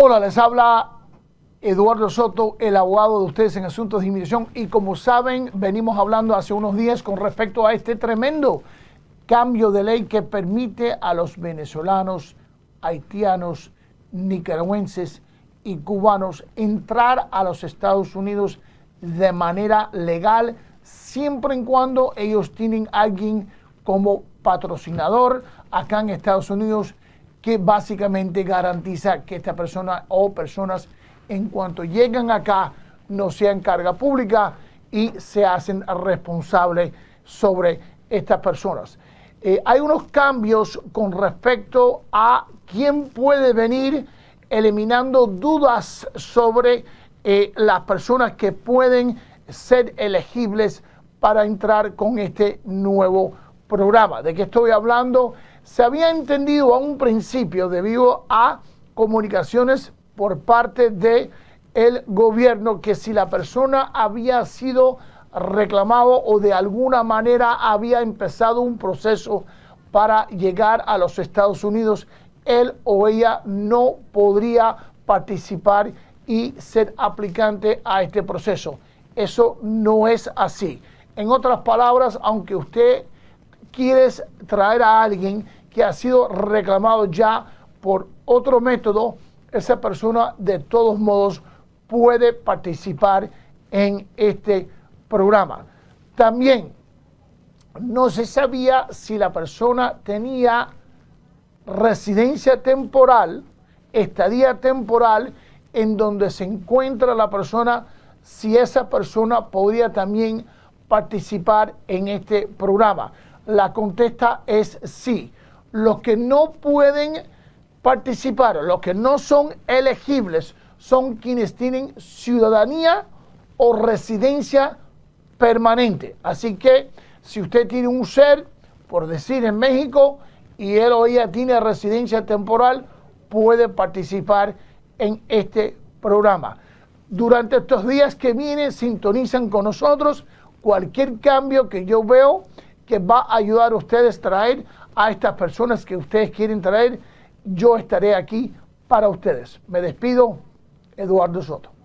Hola, les habla Eduardo Soto, el abogado de ustedes en asuntos de inmigración. Y como saben, venimos hablando hace unos días con respecto a este tremendo cambio de ley que permite a los venezolanos, haitianos, nicaragüenses y cubanos entrar a los Estados Unidos de manera legal, siempre y cuando ellos tienen alguien como patrocinador acá en Estados Unidos que básicamente garantiza que esta persona o personas en cuanto llegan acá no sean carga pública y se hacen responsables sobre estas personas. Eh, hay unos cambios con respecto a quién puede venir, eliminando dudas sobre eh, las personas que pueden ser elegibles para entrar con este nuevo programa. ¿De qué estoy hablando? se había entendido a un principio debido a comunicaciones por parte de el gobierno que si la persona había sido reclamado o de alguna manera había empezado un proceso para llegar a los Estados Unidos, él o ella no podría participar y ser aplicante a este proceso. Eso no es así. En otras palabras, aunque usted quiere traer a alguien que ha sido reclamado ya por otro método, esa persona de todos modos puede participar en este programa. También no se sabía si la persona tenía residencia temporal, estadía temporal, en donde se encuentra la persona, si esa persona podría también participar en este programa. La contesta es sí los que no pueden participar, los que no son elegibles, son quienes tienen ciudadanía o residencia permanente. Así que si usted tiene un ser, por decir en México, y él o ella tiene residencia temporal, puede participar en este programa. Durante estos días que vienen, sintonizan con nosotros cualquier cambio que yo veo que va a ayudar a ustedes a traer a estas personas que ustedes quieren traer, yo estaré aquí para ustedes. Me despido, Eduardo Soto.